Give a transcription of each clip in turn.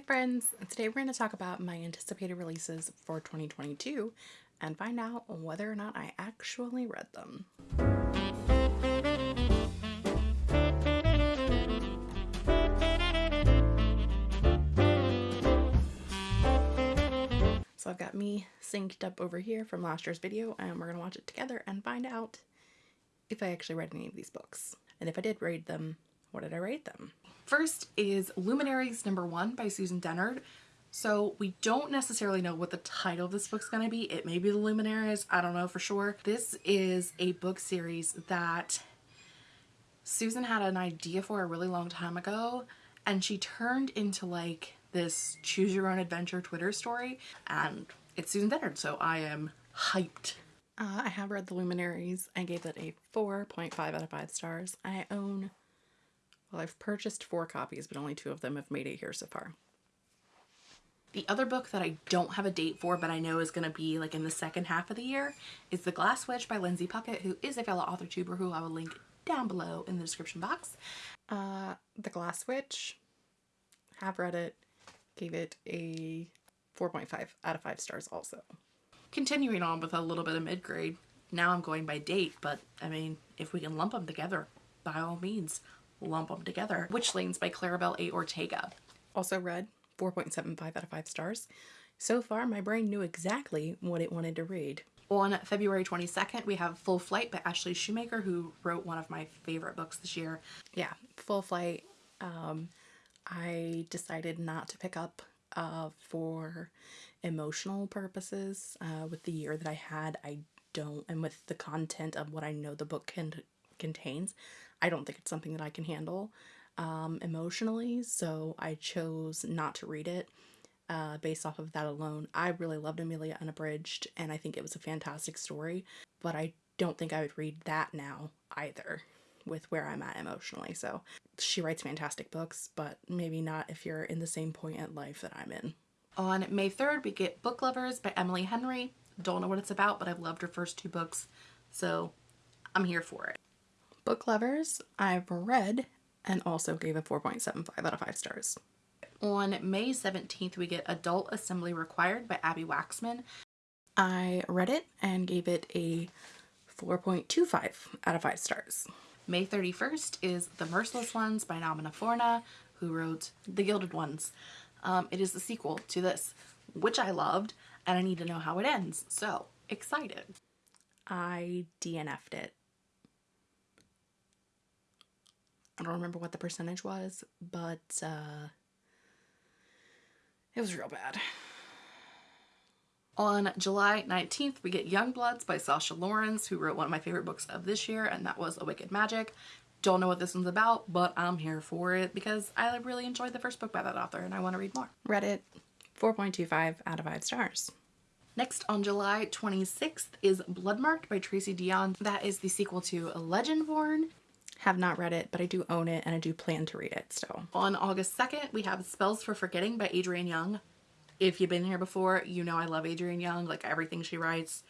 Hi friends, today we're going to talk about my anticipated releases for 2022 and find out whether or not I actually read them. So I've got me synced up over here from last year's video and we're going to watch it together and find out if I actually read any of these books. And if I did read them, what did I rate them? First is Luminaries number one by Susan Dennard. So we don't necessarily know what the title of this book's going to be. It may be The Luminaries. I don't know for sure. This is a book series that Susan had an idea for a really long time ago and she turned into like this choose your own adventure Twitter story and it's Susan Dennard so I am hyped. Uh, I have read The Luminaries. I gave it a 4.5 out of 5 stars. I own well, I've purchased four copies, but only two of them have made it here so far. The other book that I don't have a date for, but I know is going to be like in the second half of the year, is The Glass Witch by Lindsay Puckett, who is a fellow author tuber who I will link down below in the description box. Uh, the Glass Witch, have read it, gave it a 4.5 out of 5 stars also. Continuing on with a little bit of mid-grade, now I'm going by date, but I mean, if we can lump them together, by all means, lump them together. Witchlings by Claribel A. Ortega. Also read 4.75 out of 5 stars. So far, my brain knew exactly what it wanted to read. On February 22nd, we have Full Flight by Ashley Schumacher, who wrote one of my favorite books this year. Yeah, Full Flight. Um, I decided not to pick up uh, for emotional purposes. Uh, with the year that I had, I don't, and with the content of what I know the book can contains, I don't think it's something that I can handle um, emotionally, so I chose not to read it uh, based off of that alone. I really loved Amelia Unabridged, and I think it was a fantastic story, but I don't think I would read that now either with where I'm at emotionally. So she writes fantastic books, but maybe not if you're in the same point in life that I'm in. On May 3rd, we get Book Lovers by Emily Henry. Don't know what it's about, but I've loved her first two books, so I'm here for it. Book Lovers, I've read and also gave a 4.75 out of 5 stars. On May 17th, we get Adult Assembly Required by Abbi Waxman. I read it and gave it a 4.25 out of 5 stars. May 31st is The Merciless Ones by Namina Forna, who wrote The Gilded Ones. Um, it is the sequel to this, which I loved, and I need to know how it ends, so excited. I DNF'd it. I don't remember what the percentage was, but uh, it was real bad. On July 19th, we get Young Bloods by Sasha Laurens, who wrote one of my favorite books of this year, and that was A Wicked Magic. Don't know what this one's about, but I'm here for it because I really enjoyed the first book by that author and I want to read more. Read it, 4.25 out of 5 stars. Next on July 26th is Bloodmarked by Tracy Deonn. That is the sequel to Legendborn have not read it, but I do own it and I do plan to read it still. On August 2nd, we have Spells for Forgetting by Adrienne Young. If you've been here before, you know I love Adrienne Young, like everything she writes.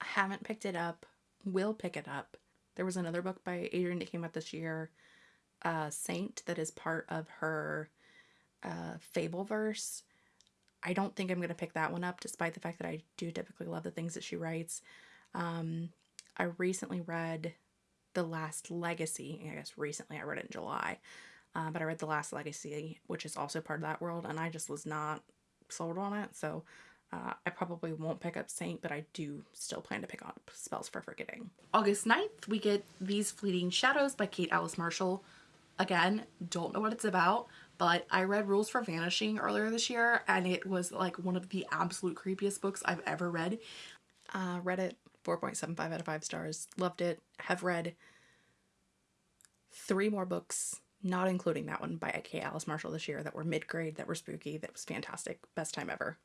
I haven't picked it up, will pick it up. There was another book by Adrienne that came out this year, uh, Saint, that is part of her uh, Fableverse. I don't think I'm going to pick that one up, despite the fact that I do typically love the things that she writes. Um, I recently read the Last Legacy. I guess recently I read it in July, uh, but I read The Last Legacy, which is also part of that world, and I just was not sold on it. So uh, I probably won't pick up Saint, but I do still plan to pick up Spells for Forgetting. August 9th, we get These Fleeting Shadows by Kate Alice Marshall. Again, don't know what it's about, but I read Rules for Vanishing earlier this year, and it was like one of the absolute creepiest books I've ever read. Uh, read it 4.75 out of 5 stars. Loved it. Have read three more books, not including that one by K. Alice Marshall this year, that were mid-grade, that were spooky, that was fantastic. Best time ever.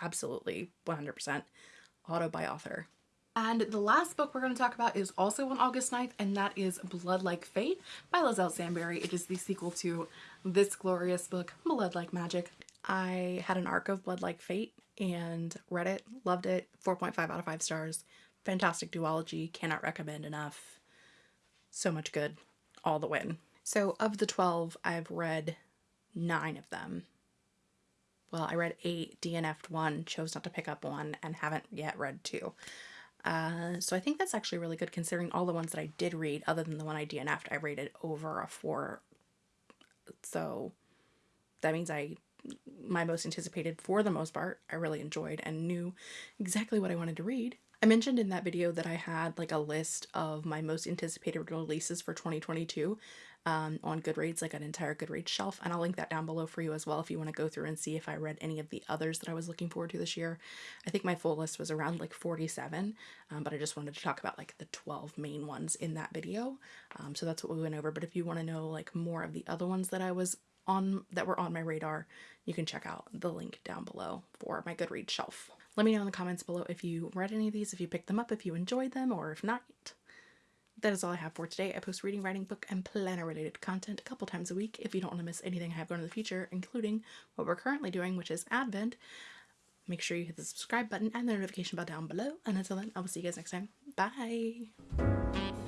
Absolutely 100%. Auto buy author. And the last book we're going to talk about is also on August 9th, and that is Blood Like Fate by Liselle Sambury. It is the sequel to this glorious book, Blood Like Magic. I had an arc of Blood Like Fate and read it, loved it, 4.5 out of 5 stars. Fantastic duology, cannot recommend enough. So much good, all the win. So of the 12, I've read nine of them. well, I read eight, DNF'd one, chose not to pick up one, and haven't yet read two. Uh, so I think that's actually really good considering all the ones that I did read, other than the one I DNF'd, I rated over a four. So that means I, my most anticipated for the most part, I really enjoyed and knew exactly what I wanted to read. I mentioned in that video that I had like a list of my most anticipated releases for 2022 um, on Goodreads, like an entire Goodreads shelf, and I'll link that down below for you as well if you want to go through and see if I read any of the others that I was looking forward to this year. I think my full list was around like 47, um, but I just wanted to talk about like the 12 main ones in that video. Um, so that's what we went over. But if you want to know like more of the other ones that I was on that were on my radar, you can check out the link down below for my Goodreads shelf. Let me know in the comments below if you read any of these, if you picked them up, if you enjoyed them, or if not. That is all I have for today. I post reading, writing, book, and planner related content a couple times a week. If you don't want to miss anything I have going in the future, including what we're currently doing, which is Advent, make sure you hit the subscribe button and the notification bell down below. And until then, I will see you guys next time. Bye!